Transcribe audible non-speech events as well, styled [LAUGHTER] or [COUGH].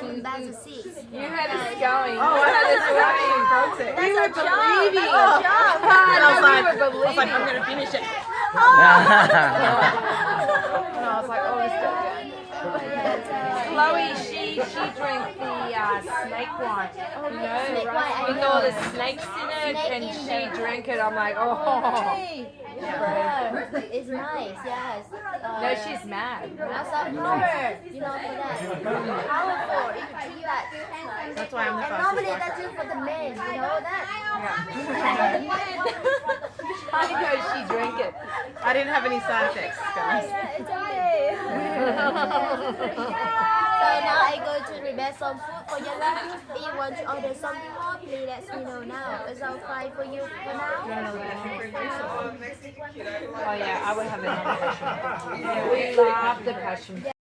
then back to six. You had us going. Oh, I had this going and broke it. We were believing. Oh. And I was we like, were I was like, I'm gonna finish it. Oh. And I was like, oh, this is Chloe, she she drank the uh, snake wine. Oh no, Snake wine, with all the snakes in it, Snake and in she there. drank it. I'm like, oh. Yeah, it's nice, yes. Uh, No, she's mad. Lots of power, you know, for that. Powerful, you can see that. That's why I'm the And fastest normally that's just for the men, you know that? I know she drank it. I didn't have any side effects, guys. Yeah, it's okay. [LAUGHS] so now I go to prepare some food for your lunch. If you want to order something more, please let me know now. Is that fine for you for now? Oh yeah, I would have another [LAUGHS] passion. We love the passion.